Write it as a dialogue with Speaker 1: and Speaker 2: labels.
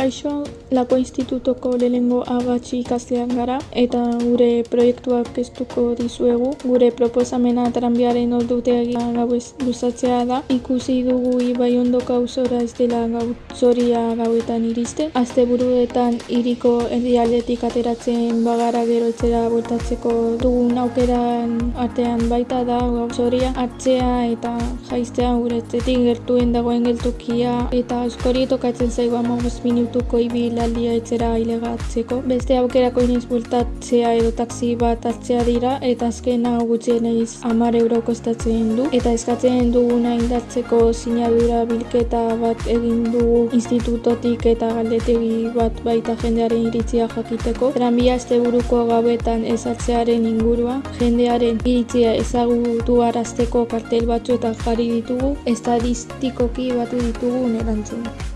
Speaker 1: Lako institutoko lehengo agatsi ikaslean gara eta gure proiektuak kestuko dizuegu. Gure proposamena tranbiaren ordutegia gauez luzatzea da. Ikusi dugu ibai ondoko auzora ez dela gautzoria gauetan iriste. Azte buruetan iriko erdialdetik ateratzen bagara gero etzera bueltatzeko dugun aukeran artean baita da gautzoria. Atzea eta jaiztea gure etzetik gertuen dagoen geltukia eta askori tokatzen zaigu amagos minutuko ibilaldia etzera ailegatzeko. Beste aukerako inoiz bueltatzea edo taksi bat hartzea dira eta azken hau gutxienez amar euro kostatzen du. Eta eskatzen duguna indartzeko sinadura bilketa bat egin dugu institutotik eta galdetegi bat baita jendearen iritzia jakiteko. Tranbia asteburuko gauetan ezartzearen ingurua, jendearen iritzia ezagutu arazteko kartel batzuetan jarri ditugu, estadistikoki batu ditugu erantzun.